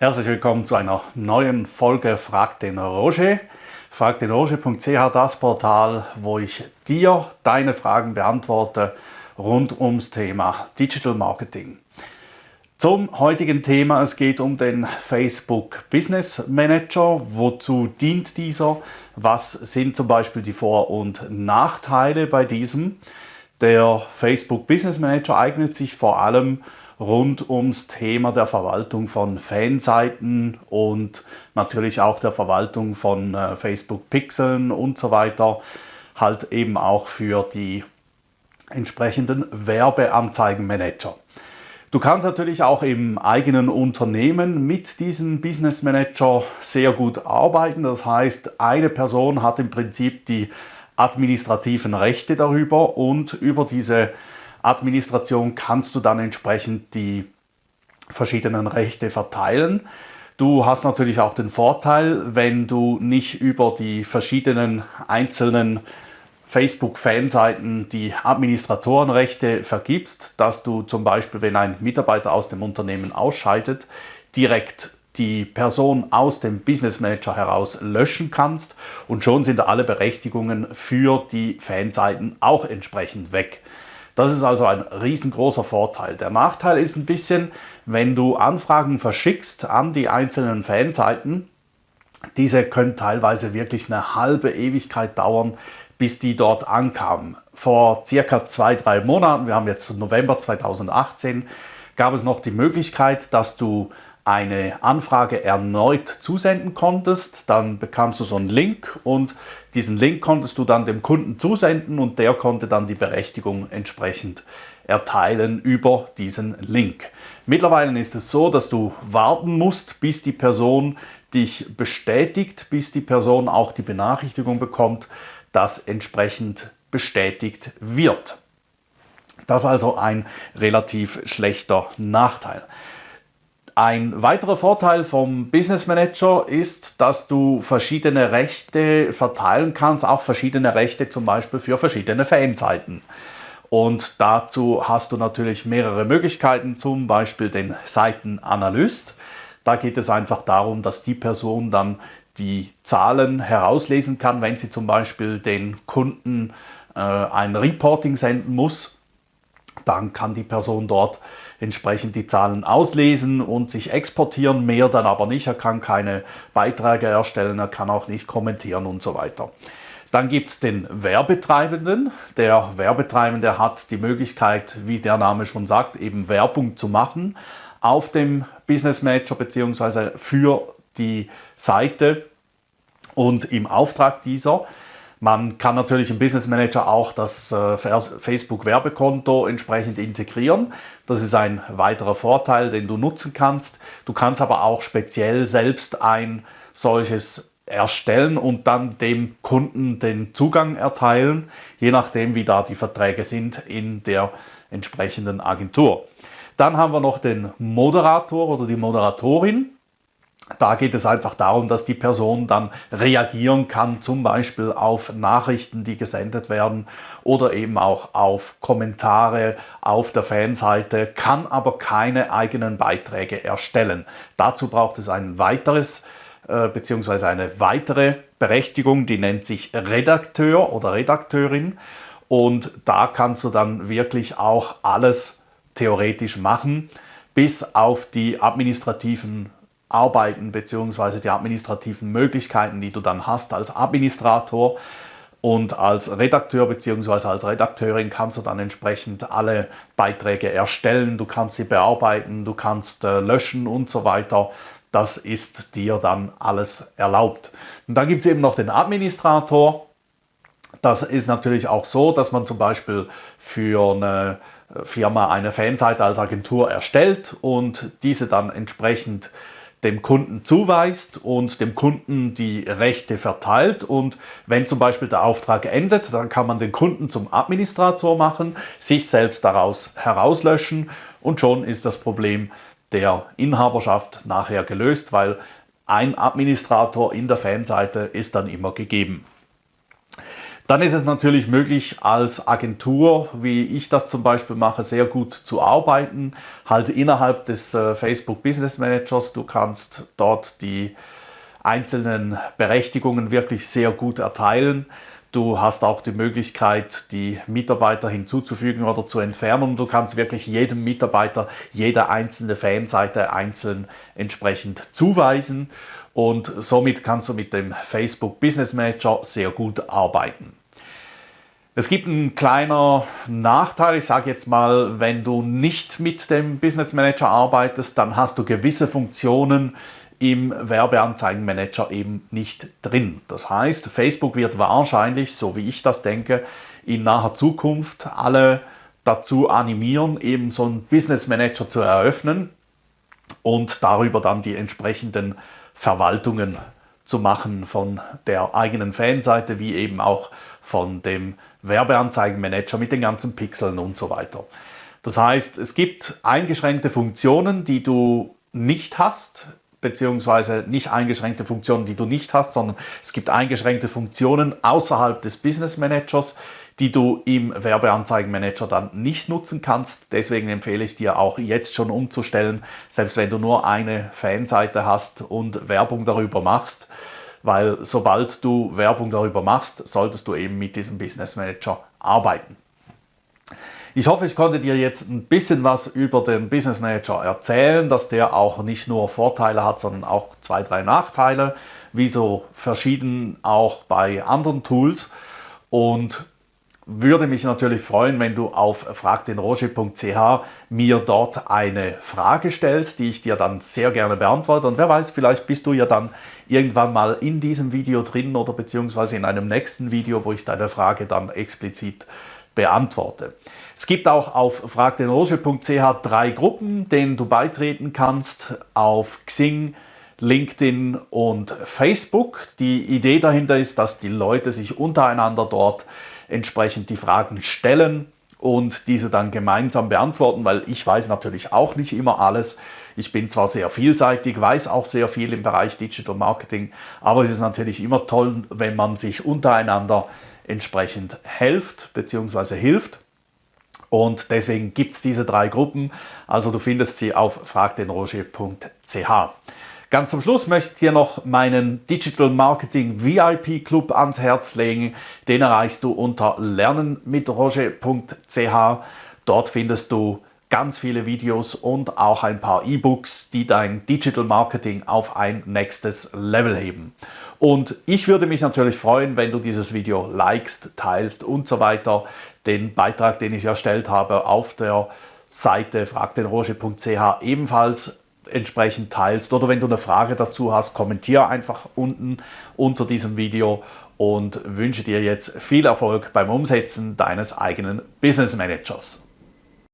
Herzlich willkommen zu einer neuen Folge Frag den Roger. Fragdenroger.ch, das Portal, wo ich dir deine Fragen beantworte rund ums Thema Digital Marketing. Zum heutigen Thema, es geht um den Facebook Business Manager. Wozu dient dieser? Was sind zum Beispiel die Vor- und Nachteile bei diesem? Der Facebook Business Manager eignet sich vor allem rund ums Thema der Verwaltung von Fanseiten und natürlich auch der Verwaltung von äh, Facebook Pixeln und so weiter. Halt eben auch für die entsprechenden Werbeanzeigenmanager. Du kannst natürlich auch im eigenen Unternehmen mit diesem Business Manager sehr gut arbeiten. Das heißt, eine Person hat im Prinzip die administrativen Rechte darüber und über diese Administration kannst du dann entsprechend die verschiedenen Rechte verteilen. Du hast natürlich auch den Vorteil, wenn du nicht über die verschiedenen einzelnen Facebook-Fanseiten die Administratorenrechte vergibst, dass du zum Beispiel, wenn ein Mitarbeiter aus dem Unternehmen ausscheidet, direkt die Person aus dem Business Manager heraus löschen kannst und schon sind alle Berechtigungen für die Fanseiten auch entsprechend weg. Das ist also ein riesengroßer Vorteil. Der Nachteil ist ein bisschen, wenn du Anfragen verschickst an die einzelnen Fanseiten, diese können teilweise wirklich eine halbe Ewigkeit dauern, bis die dort ankamen. Vor circa zwei, drei Monaten, wir haben jetzt November 2018, gab es noch die Möglichkeit, dass du eine Anfrage erneut zusenden konntest, dann bekamst du so einen Link und diesen Link konntest du dann dem Kunden zusenden und der konnte dann die Berechtigung entsprechend erteilen über diesen Link. Mittlerweile ist es so, dass du warten musst, bis die Person dich bestätigt, bis die Person auch die Benachrichtigung bekommt, dass entsprechend bestätigt wird. Das ist also ein relativ schlechter Nachteil. Ein weiterer Vorteil vom Business Manager ist, dass du verschiedene Rechte verteilen kannst, auch verschiedene Rechte zum Beispiel für verschiedene Fanseiten. Und dazu hast du natürlich mehrere Möglichkeiten, zum Beispiel den Seitenanalyst. Da geht es einfach darum, dass die Person dann die Zahlen herauslesen kann, wenn sie zum Beispiel den Kunden äh, ein Reporting senden muss. Dann kann die Person dort entsprechend die Zahlen auslesen und sich exportieren, mehr dann aber nicht. Er kann keine Beiträge erstellen, er kann auch nicht kommentieren und so weiter. Dann gibt es den Werbetreibenden. Der Werbetreibende hat die Möglichkeit, wie der Name schon sagt, eben Werbung zu machen auf dem Business Manager bzw. für die Seite und im Auftrag dieser. Man kann natürlich im Business Manager auch das äh, Facebook Werbekonto entsprechend integrieren. Das ist ein weiterer Vorteil, den du nutzen kannst. Du kannst aber auch speziell selbst ein solches erstellen und dann dem Kunden den Zugang erteilen, je nachdem wie da die Verträge sind in der entsprechenden Agentur. Dann haben wir noch den Moderator oder die Moderatorin. Da geht es einfach darum, dass die Person dann reagieren kann, zum Beispiel auf Nachrichten, die gesendet werden oder eben auch auf Kommentare auf der Fanseite, kann aber keine eigenen Beiträge erstellen. Dazu braucht es ein weiteres äh, bzw. eine weitere Berechtigung, die nennt sich Redakteur oder Redakteurin und da kannst du dann wirklich auch alles theoretisch machen, bis auf die administrativen Arbeiten bzw. die administrativen Möglichkeiten, die du dann hast als Administrator und als Redakteur bzw. als Redakteurin kannst du dann entsprechend alle Beiträge erstellen, du kannst sie bearbeiten, du kannst äh, löschen und so weiter. Das ist dir dann alles erlaubt. Und dann gibt es eben noch den Administrator. Das ist natürlich auch so, dass man zum Beispiel für eine Firma eine Fanseite als Agentur erstellt und diese dann entsprechend dem Kunden zuweist und dem Kunden die Rechte verteilt. Und wenn zum Beispiel der Auftrag endet, dann kann man den Kunden zum Administrator machen, sich selbst daraus herauslöschen und schon ist das Problem der Inhaberschaft nachher gelöst, weil ein Administrator in der Fanseite ist dann immer gegeben. Dann ist es natürlich möglich, als Agentur, wie ich das zum Beispiel mache, sehr gut zu arbeiten. Halt innerhalb des äh, Facebook Business Managers. Du kannst dort die einzelnen Berechtigungen wirklich sehr gut erteilen. Du hast auch die Möglichkeit, die Mitarbeiter hinzuzufügen oder zu entfernen. Du kannst wirklich jedem Mitarbeiter jede einzelne Fanseite einzeln entsprechend zuweisen und somit kannst du mit dem Facebook Business Manager sehr gut arbeiten. Es gibt einen kleinen Nachteil, ich sage jetzt mal, wenn du nicht mit dem Business Manager arbeitest, dann hast du gewisse Funktionen im Werbeanzeigenmanager eben nicht drin. Das heißt, Facebook wird wahrscheinlich, so wie ich das denke, in naher Zukunft alle dazu animieren, eben so einen Business Manager zu eröffnen und darüber dann die entsprechenden Verwaltungen zu machen von der eigenen Fanseite wie eben auch von dem Werbeanzeigenmanager mit den ganzen Pixeln und so weiter. Das heißt, es gibt eingeschränkte Funktionen, die du nicht hast, beziehungsweise nicht eingeschränkte Funktionen, die du nicht hast, sondern es gibt eingeschränkte Funktionen außerhalb des Business Managers, die du im Werbeanzeigenmanager dann nicht nutzen kannst. Deswegen empfehle ich dir auch jetzt schon umzustellen, selbst wenn du nur eine Fanseite hast und Werbung darüber machst, weil sobald du Werbung darüber machst, solltest du eben mit diesem Business Manager arbeiten. Ich hoffe, ich konnte dir jetzt ein bisschen was über den Business Manager erzählen, dass der auch nicht nur Vorteile hat, sondern auch zwei, drei Nachteile, wie so verschieden auch bei anderen Tools. Und würde mich natürlich freuen, wenn du auf fragdenroger.ch mir dort eine Frage stellst, die ich dir dann sehr gerne beantworte. Und wer weiß, vielleicht bist du ja dann irgendwann mal in diesem Video drin oder beziehungsweise in einem nächsten Video, wo ich deine Frage dann explizit beantworte. Es gibt auch auf fragdenroger.ch drei Gruppen, denen du beitreten kannst, auf Xing, LinkedIn und Facebook. Die Idee dahinter ist, dass die Leute sich untereinander dort entsprechend die Fragen stellen und diese dann gemeinsam beantworten, weil ich weiß natürlich auch nicht immer alles. Ich bin zwar sehr vielseitig, weiß auch sehr viel im Bereich Digital Marketing, aber es ist natürlich immer toll, wenn man sich untereinander entsprechend helft bzw. hilft. Und deswegen gibt es diese drei Gruppen. Also du findest sie auf fragdenroger.ch. Ganz zum Schluss möchte ich dir noch meinen Digital Marketing VIP Club ans Herz legen. Den erreichst du unter lernenmitroger.ch. Dort findest du ganz viele Videos und auch ein paar E-Books, die dein Digital Marketing auf ein nächstes Level heben. Und ich würde mich natürlich freuen, wenn du dieses Video likest, teilst und so weiter. Den Beitrag, den ich erstellt habe auf der Seite fragdenroger.ch ebenfalls entsprechend teilst oder wenn du eine Frage dazu hast, kommentiere einfach unten unter diesem Video und wünsche dir jetzt viel Erfolg beim Umsetzen deines eigenen Business Managers.